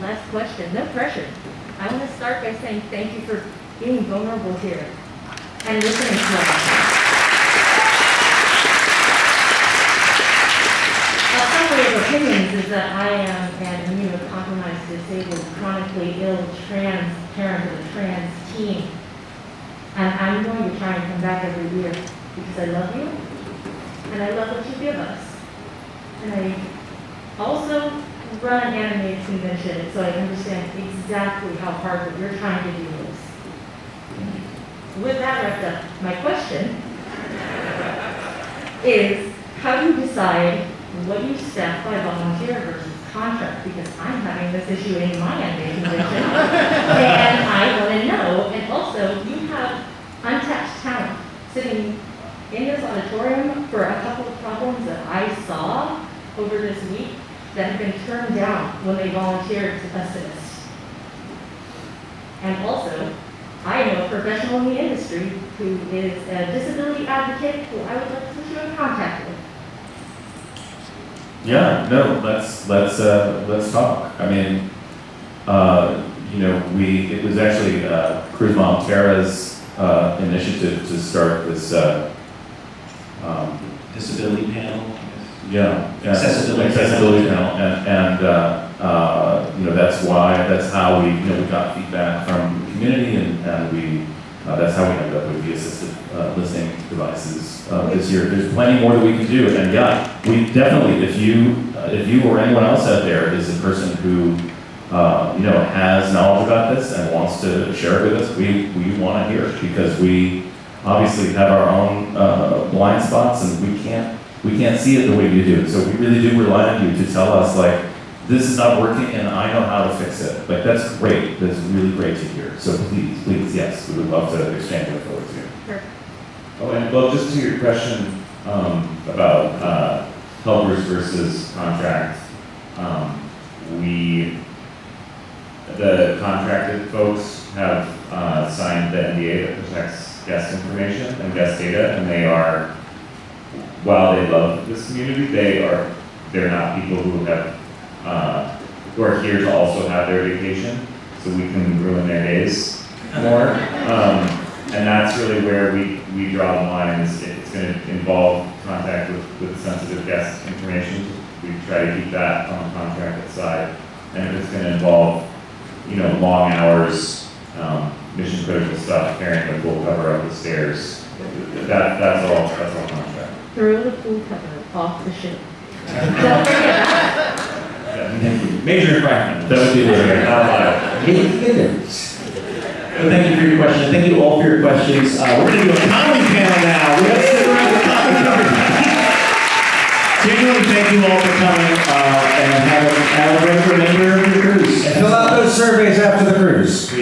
last question, no pressure. I want to start by saying thank you for being vulnerable here and listening to us. Summary of opinions is that I am an immunocompromised, disabled, chronically ill trans parent of a trans teen. And I'm going to try and come back every year because I love you and I love what you give us. And I also run an animated convention, so I understand exactly how hard what you're trying to do is. With that wrapped up, my question is, how do you decide what you staff by volunteer versus contract? Because I'm having this issue in my animated convention, and I want to know. And also, you have untapped talent sitting in this auditorium for a couple of problems that I saw over this week that have been turned down when they volunteered to assist. And also, I know a professional in the industry who is a disability advocate who I would like to put you in contact with. Yeah, no, let's, let's, uh, let's talk. I mean, uh, you know, we, it was actually, uh, Cruz Montera's, uh, initiative to start this, uh, um, Disability panel, I guess. Yeah. yeah, Accessibility. Accessibility panel, and, and, uh, uh, you know, that's why, that's how we, you know, we got feedback from the community and, and we, uh, that's how we ended up with the assistive, uh, listening devices, uh, this year. There's plenty more that we can do, and yeah, we definitely, if you, uh, if you or anyone else out there is a person who, uh, you know, has knowledge about this and wants to share it with us, we, we wanna hear it, because we obviously have our own, uh, blind spots, and we can't, we can't see it the way you do. So we really do rely on you to tell us, like, this is not working and I know how to fix it. Like, that's great, that's really great to hear. So please, please, yes, we would love to exchange info with you. Perfect. Oh, and well, just to your question, um, about, uh, helpers versus contract, um, we, the contracted folks have, uh, signed the NDA that protects guest information and guest data, and they are, while they love this community, they are, they're not people who have, uh, who are here to also have their vacation, so we can ruin their days more. Um, and that's really where we, we draw the line, is if it's gonna involve contact with, with sensitive guest information, we try to keep that on the contracted side. And if it's gonna involve, you know, long hours, um, mission critical stuff, carrying the full cover up the stairs, that, that's all, that's all contract. Throw the pool cover off the ship. Don't forget that. Major infraction. That would be the- Not allowed. Well, thank you for your question. Thank you all for your questions. Uh, we're gonna do a comedy panel now. We're gonna sit around the comedy conversation. Genuinely, thank you all for coming, uh, and have a, have a great remainder of your cruise. Fill out those surveys after the cruise. Please.